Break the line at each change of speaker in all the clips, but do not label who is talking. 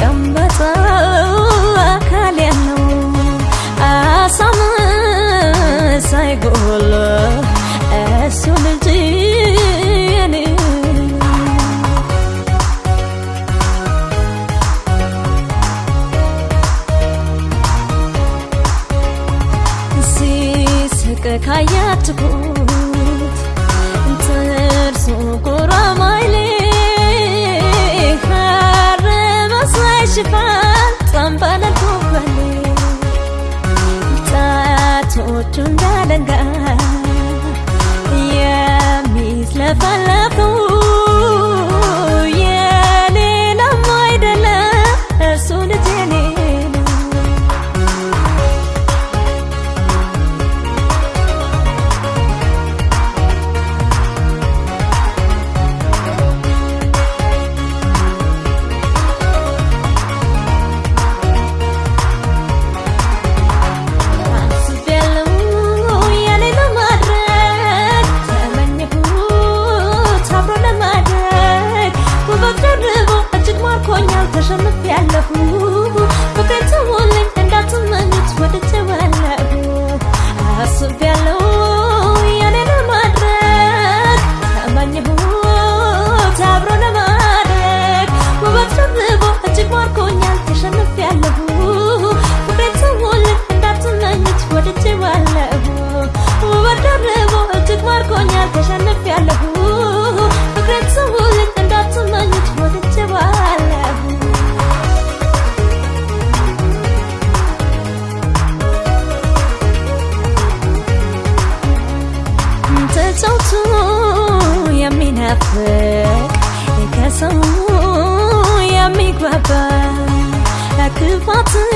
የተቀመጠው አካል ያለው አሳም ሳይጎል እሱ ልጅ ሲስቅ ካያት ጣቶቹ እንዳለንጋ የሚዝለፈለፉ የሌላም እጅግ ማርኮኛል ተሸንፌያለሁ። ፍቅሬን ተውልኝ እንዳትመኙት ወድጄዋለሁ ተጫውቶ የሚናፍቅ ከሰው የሚግባባ ክፋትን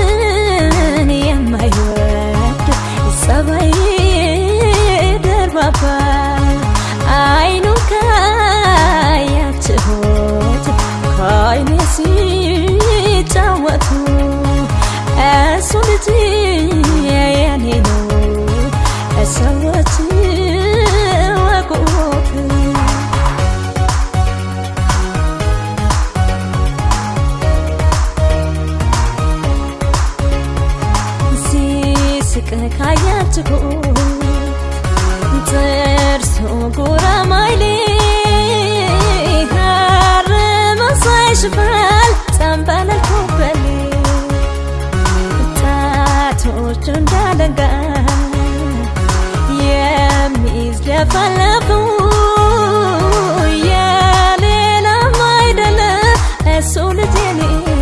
ሲስቅ ካያችሁት ጥርሱ ጉራማይሌ ሐር መሳይ ሽፋል ጠንበለል ኮበሌ የሚዝለፈለፉ የሌላም አይደለም እሱ ነው።